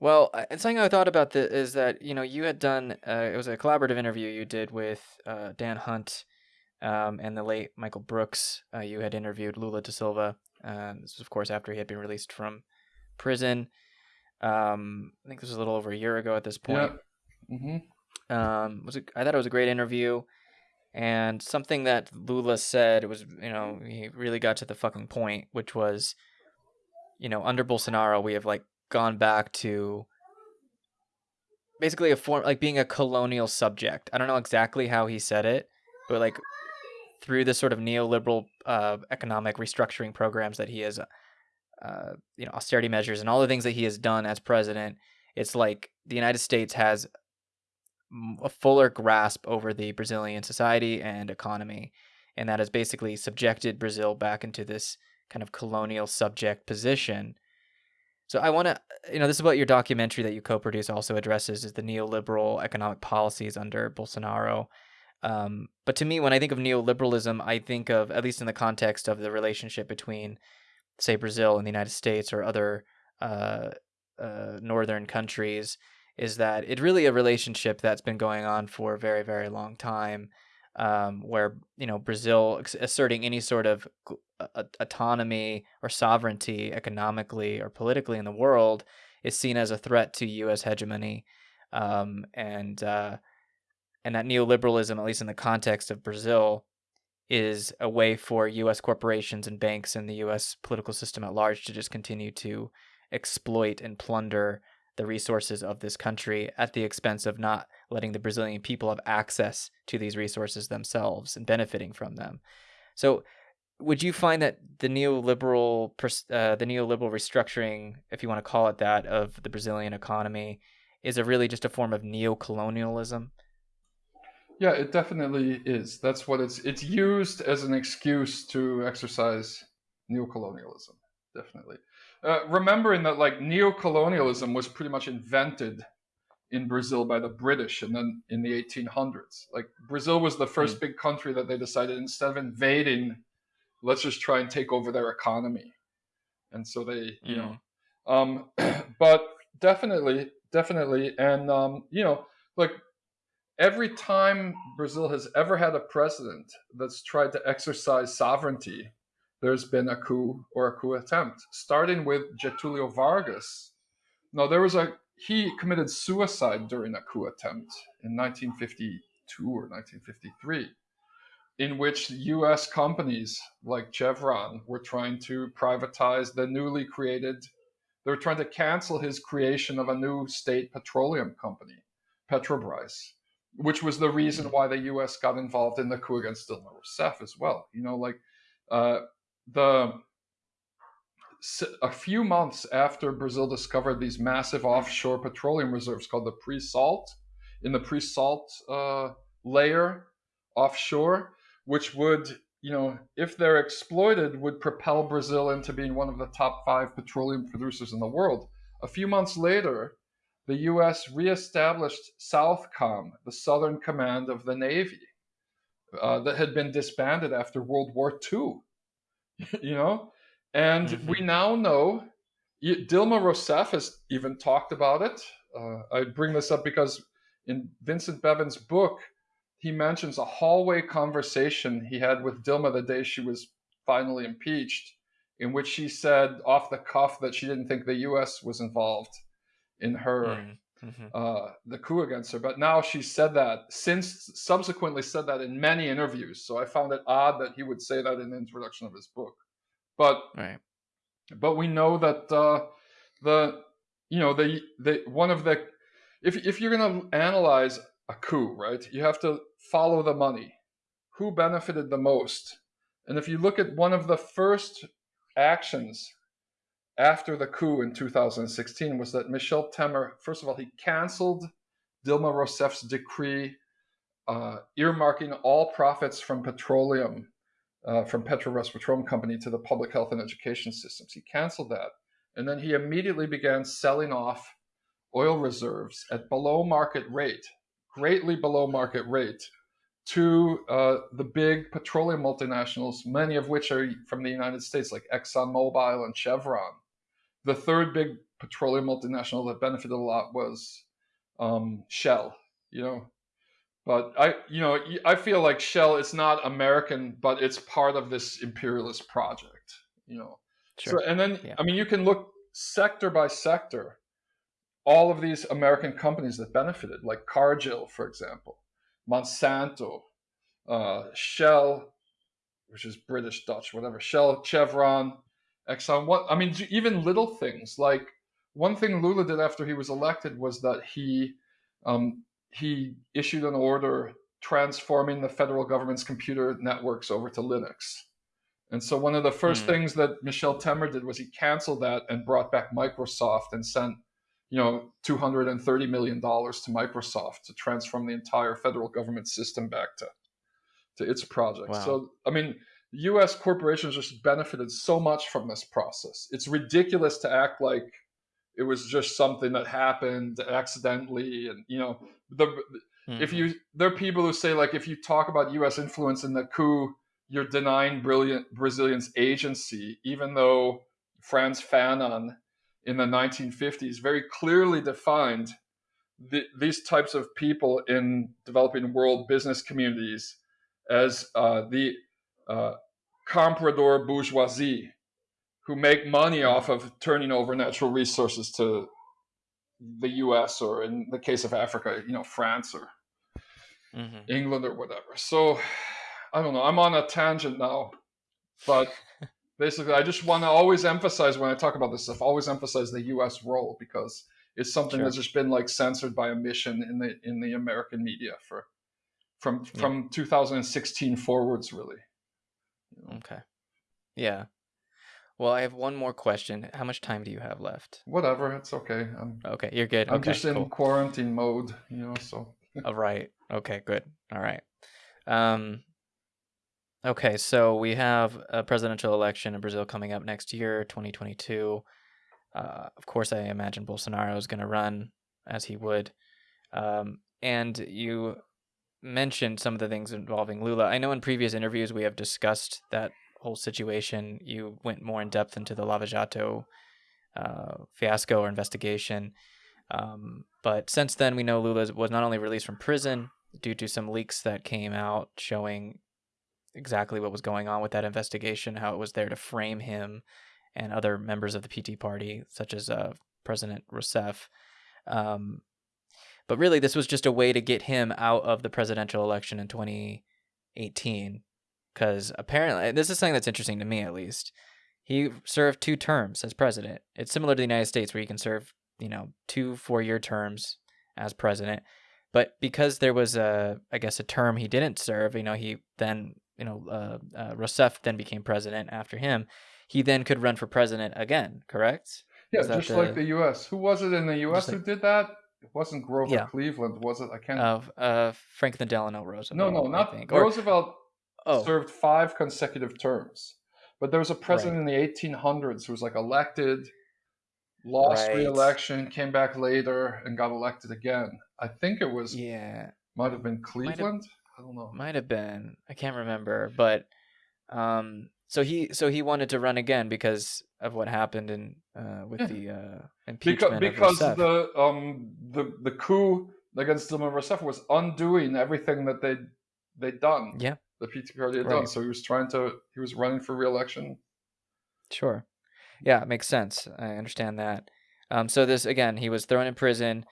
Well, uh, something I thought about the, is that you know you had done uh, it was a collaborative interview you did with uh, Dan Hunt um, and the late Michael Brooks. Uh, you had interviewed Lula da Silva. Uh, this was, of course, after he had been released from prison. Um, I think this was a little over a year ago at this point. Yeah. Mm-hmm. Um, was it, I thought it was a great interview, and something that Lula said it was, you know, he really got to the fucking point, which was, you know, under Bolsonaro, we have like gone back to basically a form like being a colonial subject. I don't know exactly how he said it, but like through the sort of neoliberal uh, economic restructuring programs that he has, uh, you know, austerity measures and all the things that he has done as president, it's like the United States has a fuller grasp over the Brazilian society and economy, and that has basically subjected Brazil back into this kind of colonial subject position. So I want to, you know, this is what your documentary that you co-produce also addresses is the neoliberal economic policies under Bolsonaro um, but to me, when I think of neoliberalism, I think of, at least in the context of the relationship between, say, Brazil and the United States or other uh, uh, northern countries, is that it's really a relationship that's been going on for a very, very long time. Um, where you know Brazil asserting any sort of autonomy or sovereignty economically or politically in the world is seen as a threat to U.S. hegemony, um, and uh, and that neoliberalism, at least in the context of Brazil, is a way for U.S. corporations and banks and the U.S. political system at large to just continue to exploit and plunder the resources of this country at the expense of not letting the Brazilian people have access to these resources themselves and benefiting from them. So, would you find that the neoliberal uh, the neoliberal restructuring, if you want to call it that, of the Brazilian economy, is a really just a form of neocolonialism? Yeah, it definitely is. That's what it's it's used as an excuse to exercise neocolonialism. Definitely. Uh, remembering that like neocolonialism was pretty much invented in Brazil by the British and then in the 1800s. Like Brazil was the first mm. big country that they decided instead of invading, let's just try and take over their economy. And so they, you mm. know, um, but definitely, definitely, and um, you know, like every time Brazil has ever had a president that's tried to exercise sovereignty, there's been a coup or a coup attempt, starting with Getulio Vargas. Now, there was a he committed suicide during a coup attempt in 1952 or 1953, in which U.S. companies like Chevron were trying to privatize the newly created. They were trying to cancel his creation of a new state petroleum company, Petrobras which was the reason why the U.S. got involved in the coup against Dilma Rousseff as well. You know, like uh, the a few months after Brazil discovered these massive offshore petroleum reserves called the pre-salt in the pre-salt uh, layer offshore, which would you know, if they're exploited, would propel Brazil into being one of the top five petroleum producers in the world. A few months later, the U.S. reestablished Southcom, the Southern Command of the Navy, uh, that had been disbanded after World War II. you know, and mm-hmm. we now know. Dilma Rousseff has even talked about it. Uh, I bring this up because in Vincent Bevins' book, he mentions a hallway conversation he had with Dilma the day she was finally impeached, in which she said off the cuff that she didn't think the U.S. was involved in her mm, mm-hmm. uh, the coup against her. But now she said that since subsequently said that in many interviews. So I found it odd that he would say that in the introduction of his book. But right. but we know that uh, the you know the the one of the if if you're going to analyze a coup, right, you have to follow the money. Who benefited the most? And if you look at one of the first actions after the coup in 2016 was that Michel Temer, first of all, he canceled Dilma Rousseff's decree uh, earmarking all profits from petroleum, uh, from Petrobras Petroleum Company to the public health and education systems. He canceled that. And then he immediately began selling off oil reserves at below market rate, greatly below market rate, to uh, the big petroleum multinationals, many of which are from the United States, like ExxonMobil and Chevron. The third big petroleum multinational that benefited a lot was um, Shell. You know, but I, you know, I feel like Shell is not American, but it's part of this imperialist project. You know, sure. so and then yeah. I mean, you can look sector by sector, all of these American companies that benefited, like Cargill, for example, Monsanto, uh, Shell, which is British Dutch, whatever, Shell, Chevron, Exxon. What I mean, even little things like one thing Lula did after he was elected was that he um, he issued an order transforming the federal government's computer networks over to Linux. And so one of the first mm. things that Michel Temer did was he canceled that and brought back Microsoft and sent, you know, 230 million dollars to Microsoft to transform the entire federal government system back to to its project. Wow. So I mean, US corporations just benefited so much from this process. It's ridiculous to act like it was just something that happened accidentally and you know the mm-hmm. if you there are people who say like if you talk about us influence in the coup you're denying brilliant brazilians agency even though Frantz Fanon in the 1950s very clearly defined the, these types of people in developing world business communities as uh, the uh, comprador bourgeoisie who make money off of turning over natural resources to the U.S. or in the case of Africa, you know, France or mm-hmm. England or whatever. So I don't know. I'm on a tangent now, but basically, I just want to always emphasize when I talk about this stuff, always emphasize the U.S. role because it's something sure. that's just been like censored by omission in the in the American media for from yeah. from 2016 forwards, really. Okay. Yeah. Well, I have one more question. How much time do you have left? Whatever, it's okay. I'm, okay, you're good. I'm okay, just in cool. quarantine mode, you know. So. All right. Okay. Good. All right. Um. Okay, so we have a presidential election in Brazil coming up next year, 2022. Uh, of course, I imagine Bolsonaro is going to run as he would. Um, and you mentioned some of the things involving Lula. I know in previous interviews we have discussed that whole situation, you went more in depth into the Lava Jato uh, fiasco or investigation. Um, but since then, we know Lula was not only released from prison due to some leaks that came out showing exactly what was going on with that investigation, how it was there to frame him and other members of the PT party, such as uh, President Rousseff. Um, but really, this was just a way to get him out of the presidential election in 2018 because apparently this is something that's interesting to me at least. He served two terms as president. It's similar to the United States where you can serve, you know, two four-year terms as president. But because there was a, I guess, a term he didn't serve, you know, he then, you know, uh, uh, Rousseff then became president after him. He then could run for president again, correct? Yeah, just the, like the U.S. Who was it in the U.S. Like, who did that? It wasn't Grover yeah. Cleveland, was it? I can't. Uh, uh, Franklin Delano Roosevelt. No, no, not Roosevelt oh. served five consecutive terms. But there was a president right. in the 1800s who was like elected, lost right. re-election, came back later, and got elected again. I think it was yeah, might have been Cleveland. I don't know. Might have been. I can't remember, but um, so he so he wanted to run again because of what happened in uh, with yeah. the uh, impeachment because, because the um the the coup against Dilma Rousseff was undoing everything that they they'd done. Yeah the PT party had right. done. So he was trying to he was running for reelection. Sure. Yeah, it makes sense. I understand that. Um, so this again, he was thrown in prison.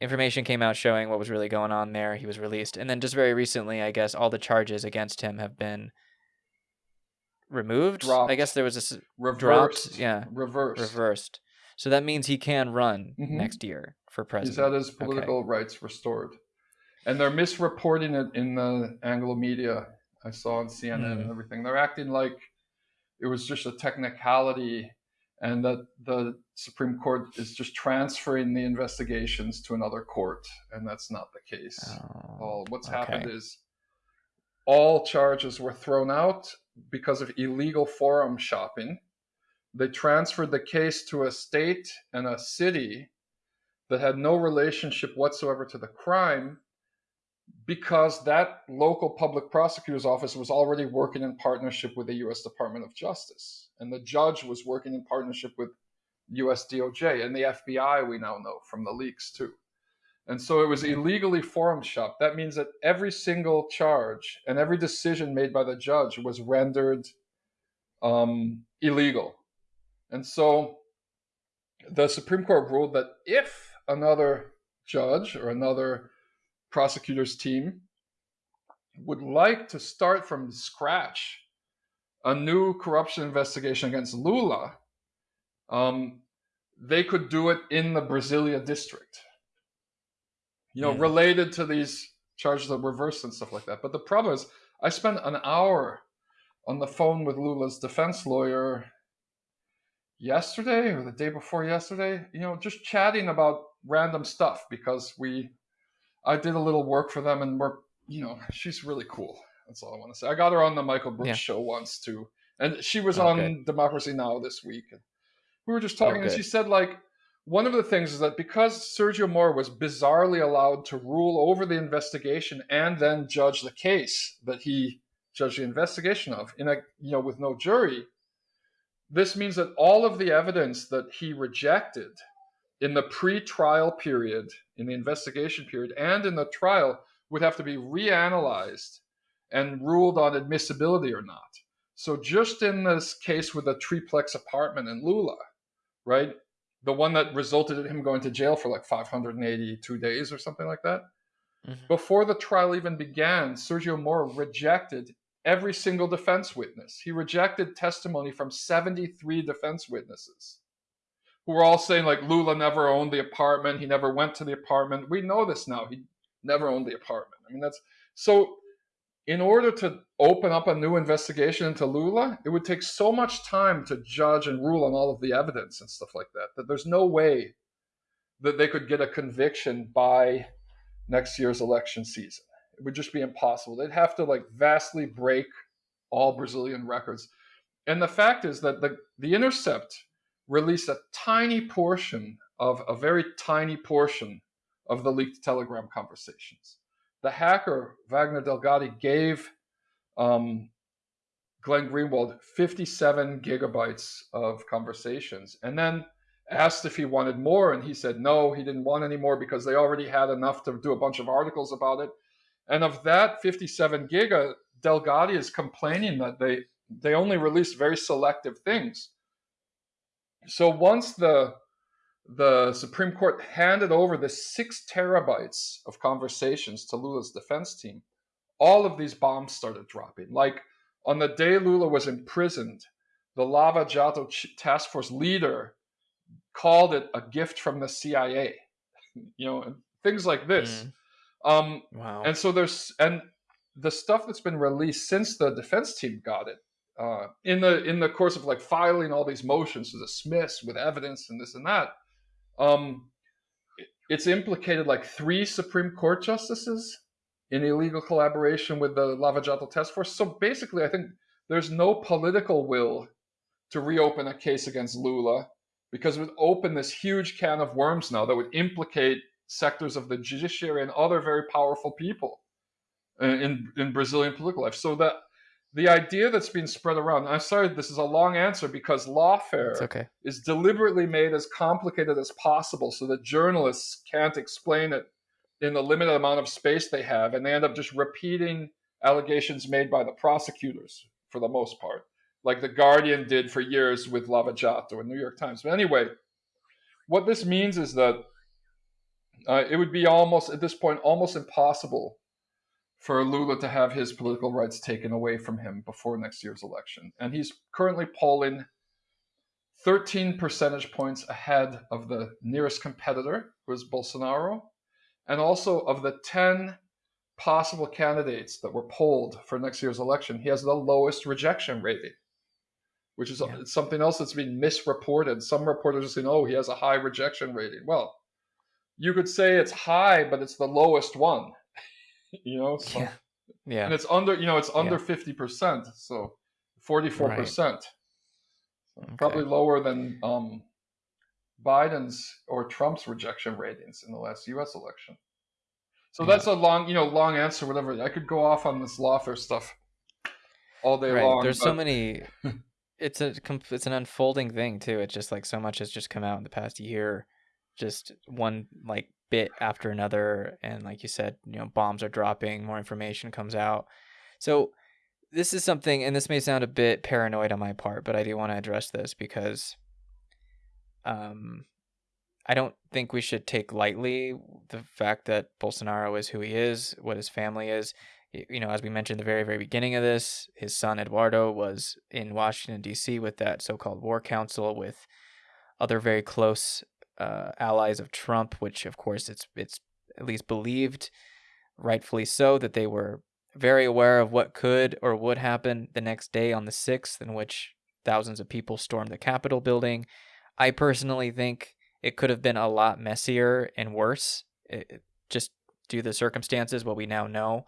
Information came out showing what was really going on there. He was released, and then just very recently, I guess all the charges against him have been removed. Dropped. I guess there was a reversed. Dropped, yeah, reversed. Reversed. So that means he can run mm-hmm. next year for president. He's had his political okay. rights restored and they're misreporting it in the Anglo media. I saw on CNN mm. and everything. They're acting like it was just a technicality and that the Supreme Court is just transferring the investigations to another court, and that's not the case. Oh, all what's okay. happened is all charges were thrown out because of illegal forum shopping. They transferred the case to a state and a city that had no relationship whatsoever to the crime because that local public prosecutor's office was already working in partnership with the US Department of Justice. And the judge was working in partnership with US DOJ and the FBI, we now know from the leaks too. And so it was illegally forum shopped. That means that every single charge and every decision made by the judge was rendered um, illegal. And so the Supreme Court ruled that if another judge or another prosecutor's team would like to start from scratch a new corruption investigation against Lula, um, they could do it in the Brasilia district you know, mm. related to these charges of reverse and stuff like that. But the problem is, I spent an hour on the phone with Lula's defense lawyer yesterday or the day before yesterday, you know, just chatting about random stuff because we, I did a little work for them and we're, you know, she's really cool. That's all I want to say. I got her on the Michael Brooks yeah. show once too. And she was oh, on good. Democracy Now! this week. And we were just talking oh, and she said like, one of the things is that because Sergio Moro was bizarrely allowed to rule over the investigation and then judge the case that he judged the investigation of in a you know with no jury, this means that all of the evidence that he rejected in the pre-trial period, in the investigation period, and in the trial would have to be reanalyzed and ruled on admissibility or not. So just in this case with the triplex apartment in Lula, right? The one that resulted in him going to jail for like 582 days or something like that. Mm-hmm. Before the trial even began, Sergio Moro rejected every single defense witness. He rejected testimony from 73 defense witnesses who were all saying, like, Lula never owned the apartment. He never went to the apartment. We know this now. He never owned the apartment. I mean, that's so in order to open up a new investigation into Lula, it would take so much time to judge and rule on all of the evidence and stuff like that, that there's no way that they could get a conviction by next year's election season. It would just be impossible. They'd have to like vastly break all Brazilian records. And the fact is that the, the Intercept released a tiny portion of a very tiny portion of the leaked Telegram conversations the hacker Wagner Delgatti gave um, Glenn Greenwald 57 gigabytes of conversations, and then asked if he wanted more, and he said no, he didn't want any more because they already had enough to do a bunch of articles about it. And of that 57 giga, Delgatti is complaining that they they only released very selective things. So once the the Supreme Court handed over the six terabytes of conversations to Lula's defense team, all of these bombs started dropping. Like on the day Lula was imprisoned, the Lava Jato task force leader called it a gift from the CIA. You know, things like this. Mm. Um, wow. And so there's and the stuff that's been released since the defense team got it uh, in the in the course of like filing all these motions to dismiss with evidence and this and that um, it's implicated like three Supreme Court justices in illegal collaboration with the Lava Jato Task Force. So basically, I think there's no political will to reopen a case against Lula because it would open this huge can of worms now that would implicate sectors of the judiciary and other very powerful people in, in Brazilian political life. So that the idea that's being spread around i'm sorry this is a long answer because lawfare okay. is deliberately made as complicated as possible so that journalists can't explain it in the limited amount of space they have and they end up just repeating allegations made by the prosecutors for the most part like the guardian did for years with lava jato and new york times but anyway what this means is that uh, it would be almost at this point almost impossible for Lula to have his political rights taken away from him before next year's election. And he's currently polling 13 percentage points ahead of the nearest competitor, who is Bolsonaro, and also of the 10 possible candidates that were polled for next year's election, he has the lowest rejection rating, which is yeah. something else that's been misreported. Some reporters are saying, oh, he has a high rejection rating. Well, you could say it's high, but it's the lowest one you know so, yeah yeah and it's under you know it's under yeah. 50% so 44% right. so okay. probably lower than um biden's or trump's rejection ratings in the last us election so yeah. that's a long you know long answer whatever i could go off on this lawfare stuff all day right. long there's but... so many it's a it's an unfolding thing too. It's just like so much has just come out in the past year, just one like bit after another, and like you said, you know, bombs are dropping, more information comes out. So this is something, and this may sound a bit paranoid on my part, but I do want to address this because, um, I don't think we should take lightly the fact that Bolsonaro is who he is, what his family is you know, as we mentioned the very, very beginning of this, his son Eduardo was in Washington, D.C. with that so called war council with other very close uh, allies of Trump, which, of course, it's, it's at least believed, rightfully so, that they were very aware of what could or would happen the next day on the 6th, in which thousands of people stormed the Capitol building. I personally think it could have been a lot messier and worse, it, just due to the circumstances, what we now know.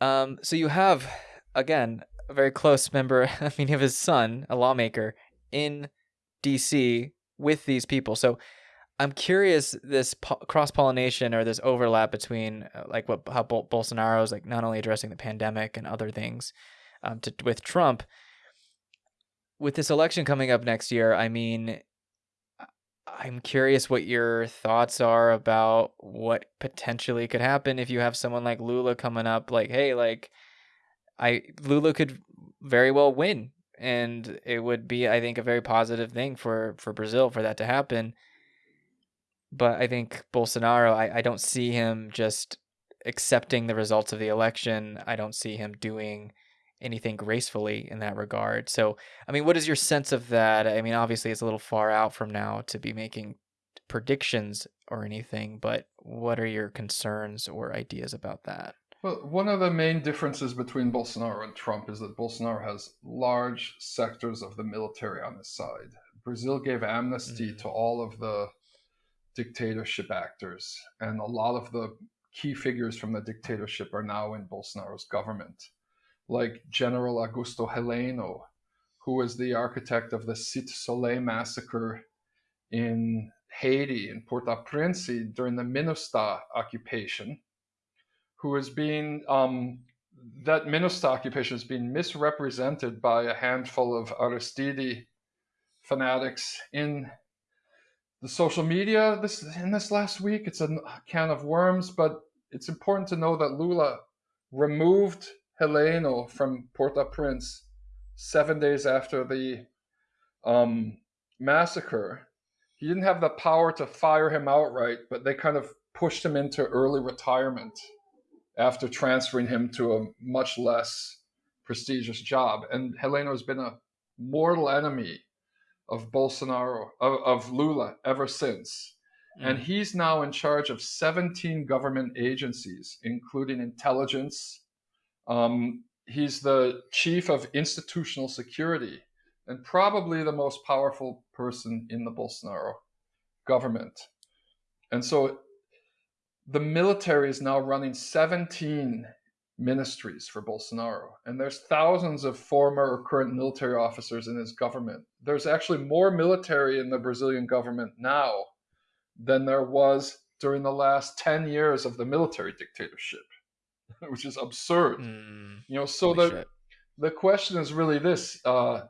Um, so you have again a very close member. I mean, have his son, a lawmaker, in D.C. with these people. So I'm curious this po- cross pollination or this overlap between uh, like what how Bol- Bolsonaro is like not only addressing the pandemic and other things um, to with Trump. With this election coming up next year, I mean, I'm curious what your thoughts are about what potentially could happen if you have someone like Lula coming up like hey like I Lula could very well win and it would be I think a very positive thing for for Brazil for that to happen but I think Bolsonaro I, I don't see him just accepting the results of the election I don't see him doing anything gracefully in that regard. So, I mean, what is your sense of that? I mean, obviously, it's a little far out from now to be making predictions or anything, but what are your concerns or ideas about that? Well, one of the main differences between Bolsonaro and Trump is that Bolsonaro has large sectors of the military on his side. Brazil gave amnesty mm-hmm. to all of the dictatorship actors, and a lot of the key figures from the dictatorship are now in Bolsonaro's government like General Augusto Heleno, who was the architect of the Cité Soleil massacre in Haiti, in Port-au-Prince during the MINUSTAH occupation, who is being, um, that MINUSTAH occupation is being misrepresented by a handful of Aristide fanatics in the social media this in this last week. It's a can of worms, but it's important to know that Lula removed Heleno from Port-au-Prince seven days after the um, massacre. He didn't have the power to fire him outright, but they kind of pushed him into early retirement after transferring him to a much less prestigious job. And Heleno has been a mortal enemy of Bolsonaro, of, of Lula, ever since. Mm. And he's now in charge of 17 government agencies, including intelligence, um, he's the chief of institutional security and probably the most powerful person in the Bolsonaro government. And so the military is now running 17 ministries for Bolsonaro. And there's thousands of former or current military officers in his government. There's actually more military in the Brazilian government now than there was during the last 10 years of the military dictatorship. which is absurd. Mm, you know, so the shit. the question is really this: uh,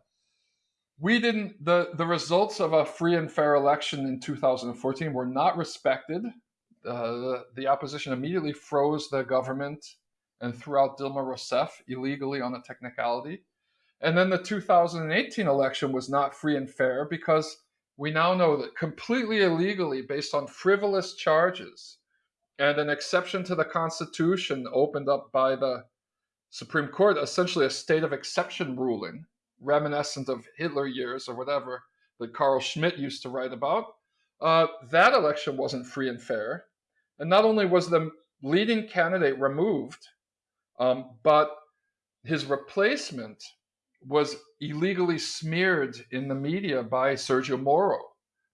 we didn't the the results of a free and fair election in 2014 were not respected. Uh, the, the opposition immediately froze the government and threw out Dilma Rousseff illegally on a technicality. And then the 2018 election was not free and fair because we now know that completely illegally, based on frivolous charges, and an exception to the Constitution opened up by the Supreme Court, essentially a state of exception ruling, reminiscent of Hitler years or whatever that Carl Schmitt used to write about. Uh, that election wasn't free and fair. And not only was the leading candidate removed, um, but his replacement was illegally smeared in the media by Sergio Moro,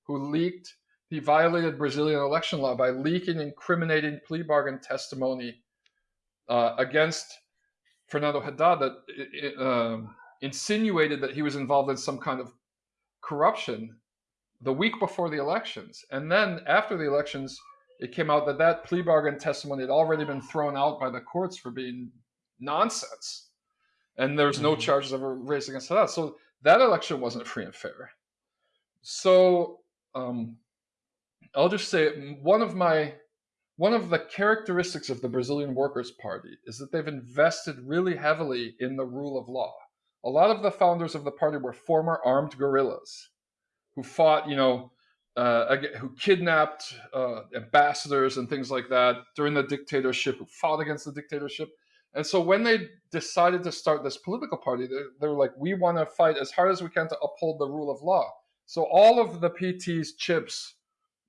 who leaked he violated Brazilian election law by leaking incriminating plea bargain testimony uh, against Fernando Haddad that uh, insinuated that he was involved in some kind of corruption the week before the elections. And then after the elections, it came out that that plea bargain testimony had already been thrown out by the courts for being nonsense. and there's no Mhm. charges ever raised against that. So that election wasn't free and fair. So um, I'll just say mm, one of my one of the characteristics of the Brazilian Workers' Party is that they've invested really heavily in the rule of law. A lot of the founders of the party were former armed guerrillas who fought, you know, uh, who kidnapped uh, ambassadors and things like that during the dictatorship, who fought against the dictatorship. And so when they decided to start this political party, they, they were like, we want to fight as hard as we can to uphold the rule of law. So all of the PT's chips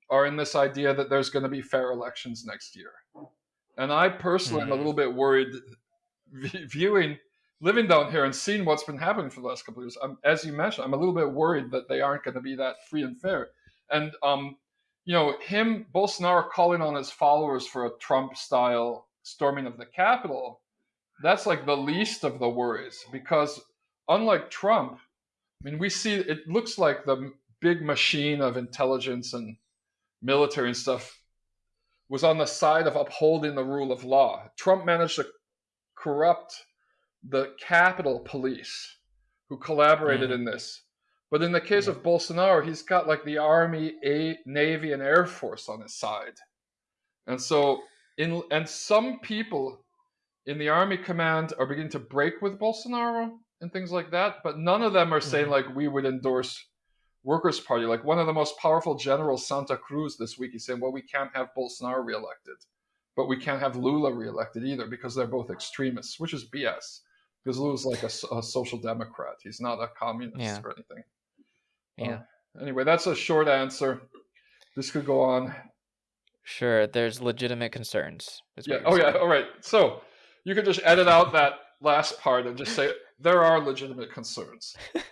are in this idea that there's going to be fair elections next year. And I personally am a Mhm. little bit worried viewing, living down here and seeing what's been happening for the last couple of years. I'm, as you mentioned, I'm a little bit worried that they aren't going to be that free and fair. And, um, you know, him, Bolsonaro calling on his followers for a Trump style storming of the Capitol, that's like the least of the worries because unlike Trump, I mean, we see it looks like the big machine of intelligence and military and stuff was on the side of upholding the rule of law. Trump managed to corrupt the Capitol Police, who collaborated Mhm. in this. But in the case Yeah. of Bolsonaro, he's got like the Army, a- Navy, and Air Force on his side. And so, in and some people in the Army command are beginning to break with Bolsonaro and things like that. But none of them are saying Mhm. like we would endorse Workers' Party. Like one of the most powerful generals, Santos Cruz, this week, he's saying, well, we can't have Bolsonaro reelected, but we can't have Lula reelected either because they're both extremists, which is BS. Because Lula's like a social democrat. He's not a communist Yeah. or anything. Yeah. Uh, anyway, that's a short answer. This could go on. Sure, there's legitimate concerns. Yeah. Oh, yeah. All right. So you could just edit out that last part and just say there are legitimate concerns.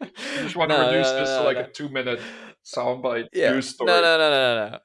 You just want to No, reduce no, no, this to like a two-minute soundbite Yeah. news story. No, no, no, no, no, no.